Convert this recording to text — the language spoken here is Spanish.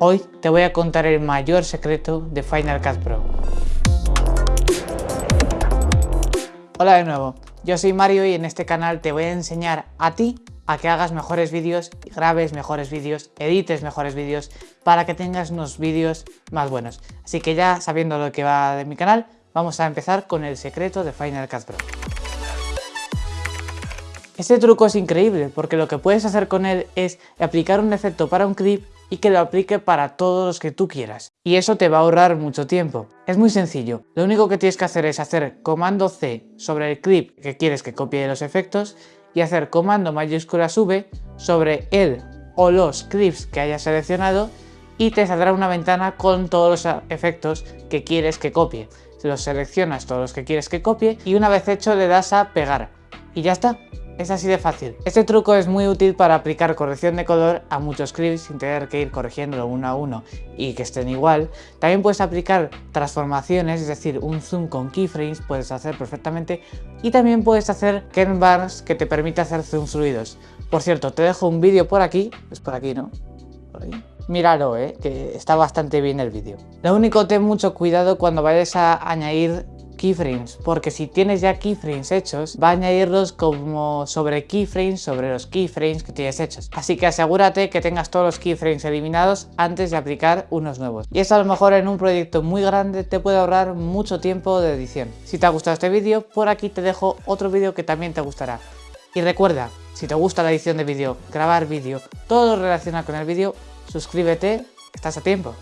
Hoy te voy a contar el mayor secreto de Final Cut Pro. Hola de nuevo, yo soy Mario y en este canal te voy a enseñar a ti a que hagas mejores vídeos, grabes mejores vídeos, edites mejores vídeos para que tengas unos vídeos más buenos. Así que ya sabiendo lo que va de mi canal, vamos a empezar con el secreto de Final Cut Pro. Este truco es increíble porque lo que puedes hacer con él es aplicar un efecto para un clip y que lo aplique para todos los que tú quieras. Y eso te va a ahorrar mucho tiempo. Es muy sencillo, lo único que tienes que hacer es hacer comando C sobre el clip que quieres que copie los efectos y hacer comando mayúscula V sobre el o los clips que hayas seleccionado y te saldrá una ventana con todos los efectos que quieres que copie. Los seleccionas todos los que quieres que copie y una vez hecho le das a pegar y ya está. Es así de fácil. Este truco es muy útil para aplicar corrección de color a muchos clips sin tener que ir corrigiéndolo uno a uno y que estén igual. También puedes aplicar transformaciones, es decir, un zoom con keyframes puedes hacer perfectamente y también puedes hacer Ken que te permite hacer zoom fluidos. Por cierto, te dejo un vídeo por aquí, es por aquí, ¿no? Por ahí. Míralo, ¿eh? que está bastante bien el vídeo. Lo único, ten mucho cuidado cuando vayas a añadir keyframes, porque si tienes ya keyframes hechos, va a añadirlos como sobre keyframes sobre los keyframes que tienes hechos. Así que asegúrate que tengas todos los keyframes eliminados antes de aplicar unos nuevos. Y esto a lo mejor en un proyecto muy grande te puede ahorrar mucho tiempo de edición. Si te ha gustado este vídeo, por aquí te dejo otro vídeo que también te gustará. Y recuerda, si te gusta la edición de vídeo, grabar vídeo, todo lo relacionado con el vídeo, suscríbete, estás a tiempo.